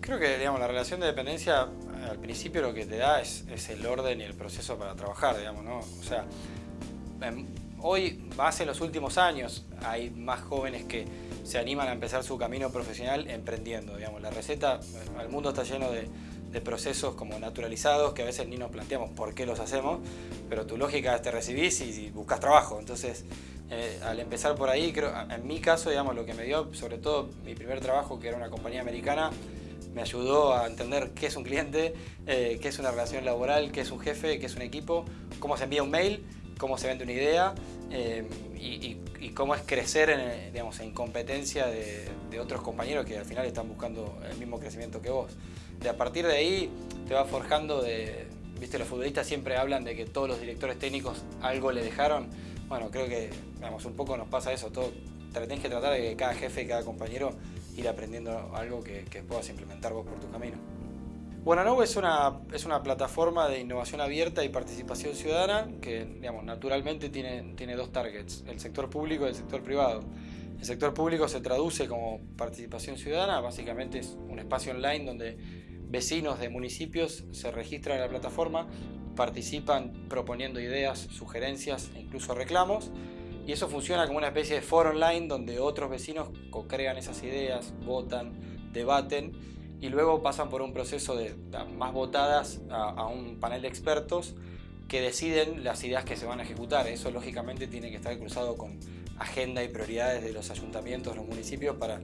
Creo que digamos, la relación de dependencia al principio lo que te da es, el orden y el proceso para trabajar, digamos, ¿no? O sea, hoy, hace los últimos años, hay más jóvenes que se animan a empezar su camino profesional emprendiendo, digamos. La receta, el mundo está lleno de, procesos como naturalizados que a veces ni nos planteamos por qué los hacemos, pero tu lógica es te recibís y, buscas trabajo. Entonces, eh, al empezar por ahí, creo, en mi caso, digamos, lo que me dio, sobre todo mi primer trabajo, que era una compañía americana, me ayudó a entender qué es un cliente, eh, qué es una relación laboral, qué es un jefe, qué es un equipo, cómo se envía un mail, cómo se vende una idea eh, y, cómo es crecer en, digamos, en competencia de, otros compañeros que al final están buscando el mismo crecimiento que vos. De a partir de ahí te va forjando de, viste, los futbolistas siempre hablan de que todos los directores técnicos algo le dejaron. Bueno, creo que digamos, un poco nos pasa eso, todo, tenés que tratar de que cada jefe y cada compañero ir aprendiendo algo que, puedas implementar vos por tu camino. Bueno, es una, es una plataforma de innovación abierta y participación ciudadana que digamos, naturalmente tiene, tiene dos targets, el sector público y el sector privado. El sector público se traduce como participación ciudadana, básicamente es un espacio online donde vecinos de municipios se registran en la plataforma, participan proponiendo ideas, sugerencias e incluso reclamos y eso funciona como una especie de foro online donde otros vecinos co-crean esas ideas, votan, debaten y luego pasan por un proceso de más votadas a, un panel de expertos que deciden las ideas que se van a ejecutar. Eso lógicamente tiene que estar cruzado con agenda y prioridades de los ayuntamientos, los municipios para,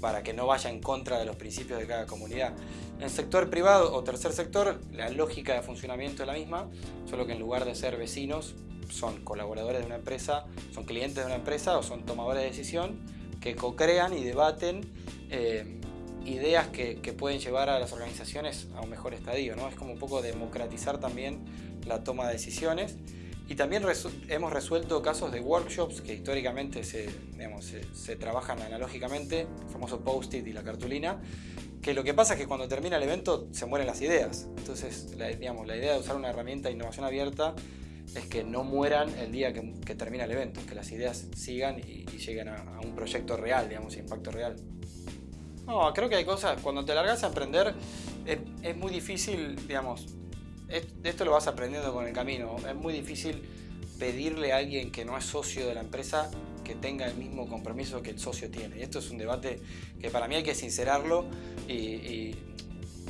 para que no vaya en contra de los principios de cada comunidad. En el sector privado o tercer sector, la lógica de funcionamiento es la misma, solo que en lugar de ser vecinos, son colaboradores de una empresa, son clientes de una empresa o son tomadores de decisión que co-crean y debaten eh, ideas que, pueden llevar a las organizaciones a un mejor estadio. ¿no? Es como un poco democratizar también la toma de decisiones. Y también hemos resuelto casos de workshops que históricamente se, se, trabajan analógicamente, el famoso post-it y la cartulina, que lo que pasa es que cuando termina el evento se mueren las ideas. Entonces, la, digamos, la idea de usar una herramienta de innovación abierta es que no mueran el día que, termina el evento, que las ideas sigan y, lleguen a, un proyecto real, digamos, impacto real. No, creo que hay cosas, cuando te largas a emprender, es, muy difícil, digamos, esto lo vas aprendiendo con el camino, es muy difícil pedirle a alguien que no es socio de la empresa que tenga el mismo compromiso que el socio tiene. Y esto es un debate que para mí hay que sincerarlo y,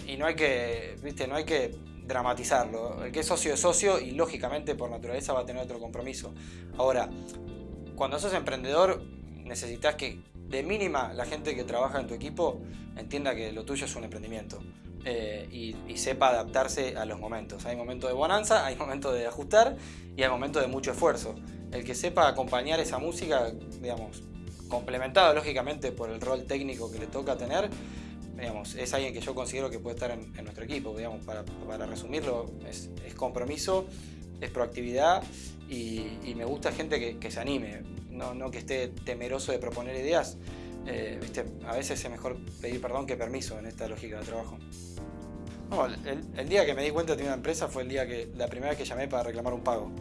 y no hay que, viste, no hay que dramatizarlo. El que es socio es socio y lógicamente por naturaleza va a tener otro compromiso. Ahora, cuando sos emprendedor necesitas que de mínima la gente que trabaja en tu equipo entienda que lo tuyo es un emprendimiento eh, y, sepa adaptarse a los momentos. Hay momentos de bonanza, hay momentos de ajustar y hay momentos de mucho esfuerzo. El que sepa acompañar esa música, digamos, complementado lógicamente por el rol técnico que le toca tener, es alguien que yo considero que puede estar en, nuestro equipo. Digamos, para, resumirlo, es, compromiso, es proactividad y, me gusta gente que, se anime, no, que esté temeroso de proponer ideas. Eh, a veces es mejor pedir perdón que permiso en esta lógica de trabajo. el, día que me di cuenta de una empresa fue el día que la primera vez que llamé para reclamar un pago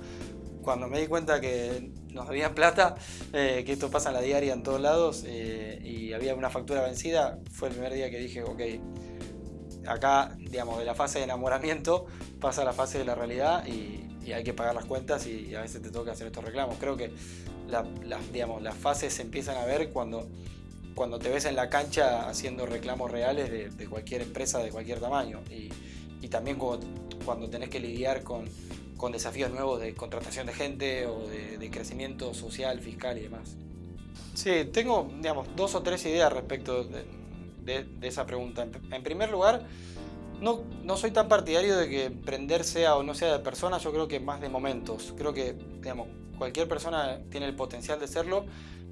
cuando me di cuenta que nos debían plata, eh, que esto pasa en la diaria en todos lados eh, y había una factura vencida, fue el primer día que dije, ok, acá, digamos, de la fase de enamoramiento pasa a la fase de la realidad y, hay que pagar las cuentas y, a veces te toca hacer estos reclamos. Creo que digamos, las fases se empiezan a ver cuando, cuando te ves en la cancha haciendo reclamos reales de, cualquier empresa de cualquier tamaño y, también cuando, cuando tenés que lidiar con desafíos nuevos de contratación de gente o de, crecimiento social, fiscal y demás. Sí, tengo digamos, dos o tres ideas respecto de, esa pregunta. En, primer lugar, no, no, soy tan partidario de que emprender sea o no sea de personas, yo creo que más de momentos. Creo que digamos, cualquier persona tiene el potencial de serlo,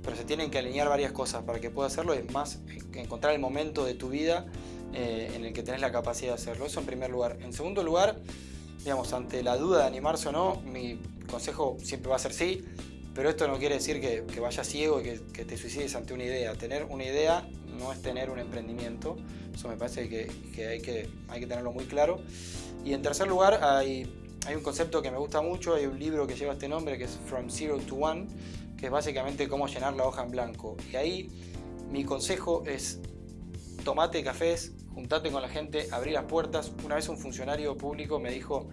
pero se tienen que alinear varias cosas para que pueda hacerlo. Es más, encontrar el momento de tu vida eh, en el que tenés la capacidad de hacerlo. Eso en primer lugar. En segundo lugar, digamos, ante la duda de animarse o no, mi consejo siempre va a ser sí, pero esto no quiere decir que, vayas ciego y que, te suicides ante una idea. Tener una idea no es tener un emprendimiento, eso me parece que, hay, que hay que tenerlo muy claro. Y en tercer lugar, hay, hay un concepto que me gusta mucho, hay un libro que lleva este nombre que es From Zero to One, que es básicamente cómo llenar la hoja en blanco. Y ahí mi consejo es tomate cafés, juntate con la gente, abrí las puertas. Una vez un funcionario público me dijo,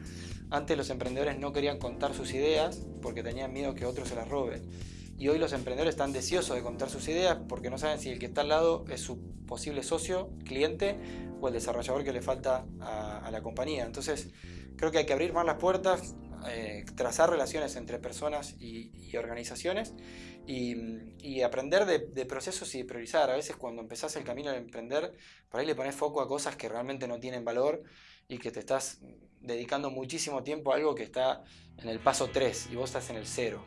antes los emprendedores no querían contar sus ideas porque tenían miedo que otros se las roben. Y hoy los emprendedores están deseosos de contar sus ideas porque no saben si el que está al lado es su posible socio, cliente o el desarrollador que le falta a, la compañía. Entonces, creo que hay que abrir más las puertas, eh, trazar relaciones entre personas y, organizaciones y, aprender de, de, procesos y priorizar. A veces cuando empezás el camino de emprender, por ahí le pones foco a cosas que realmente no tienen valor y que te estás dedicando muchísimo tiempo a algo que está en el paso 3 y vos estás en el 0.